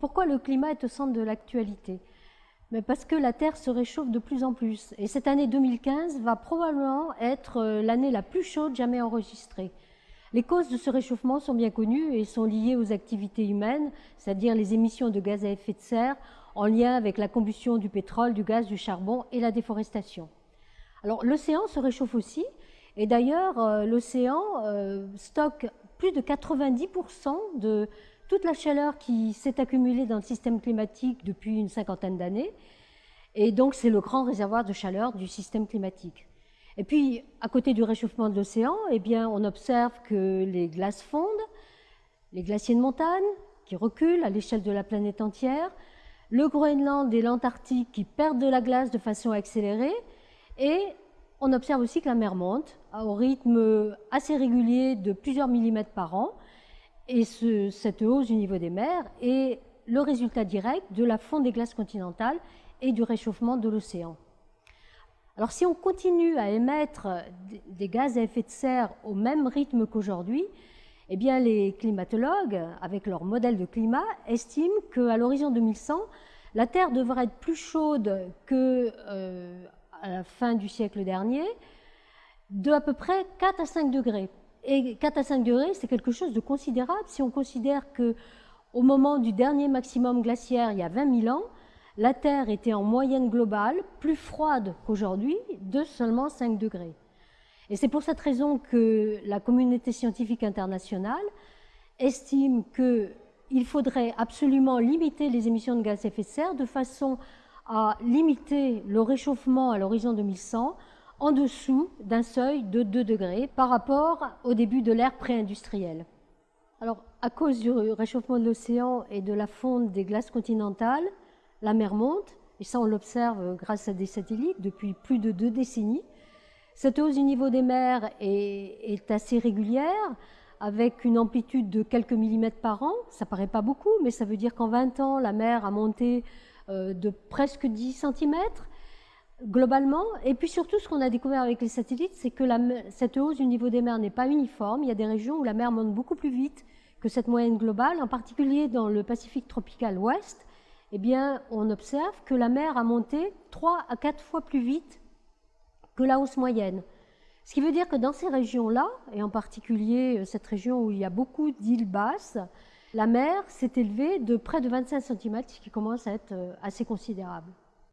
Pourquoi le climat est au centre de l'actualité? Parce que la Terre se réchauffe de plus en plus. Et cette année 2015 va probablement être euh, l'année la plus chaude jamais enregistrée. Les causes de ce réchauffement sont bien connues et sont liées aux activités humaines, c'est-à-dire les émissions de gaz à effet de serre en lien avec la combustion du pétrole, du gaz, du charbon et la déforestation. Alors l'océan se réchauffe aussi, et d'ailleurs euh, l'océan euh, stocke plus de 90% de toute la chaleur qui s'est accumulée dans le système climatique depuis une cinquantaine d'années. Et donc, c'est le grand réservoir de chaleur du système climatique. Et puis, à côté du réchauffement de l'océan, eh bien, on observe que les glaces fondent, les glaciers de montagne qui reculent à l'échelle de la planète entière, le Groenland et l'Antarctique qui perdent de la glace de façon accélérée, et on observe aussi que la mer monte au rythme assez régulier de plusieurs millimètres par an, et cette hausse du niveau des mers est le résultat direct de la fonte des glaces continentales et du réchauffement de l'océan. Alors si on continue à émettre des gaz à effet de serre au même rythme qu'aujourd'hui, eh bien les climatologues, avec leur modèle de climat, estiment qu'à l'horizon 2100, la Terre devrait être plus chaude qu'à euh, la fin du siècle dernier, de à peu près 4 à 5 degrés. Et 4 à 5 degrés, c'est quelque chose de considérable si on considère que au moment du dernier maximum glaciaire, il y a 20 000 ans, la Terre était en moyenne globale plus froide qu'aujourd'hui, de seulement 5 degrés. Et c'est pour cette raison que la communauté scientifique internationale estime qu'il faudrait absolument limiter les émissions de gaz à effet de serre de façon à limiter le réchauffement à l'horizon 2100 en dessous d'un seuil de 2 degrés par rapport au début de l'ère pré-industrielle. Alors, à cause du réchauffement de l'océan et de la fonte des glaces continentales, la mer monte, et ça on l'observe grâce à des satellites depuis plus de deux décennies. Cette hausse du niveau des mers est, assez régulière, avec une amplitude de quelques millimètres par an. Ça paraît pas beaucoup, mais ça veut dire qu'en 20 ans, la mer a monté euh, de presque 10 cm globalement. Et puis surtout, ce qu'on a découvert avec les satellites, c'est que cette hausse du niveau des mers n'est pas uniforme. Il y a des régions où la mer monte beaucoup plus vite que cette moyenne globale, en particulier dans le Pacifique tropical ouest. Eh bien, on observe que la mer a monté 3 à 4 fois plus vite que la hausse moyenne. Ce qui veut dire que dans ces régions-là, et en particulier euh, cette région où il y a beaucoup d'îles basses, la mer s'est élevée de près de 25 cm, ce qui commence à être euh, assez considérable.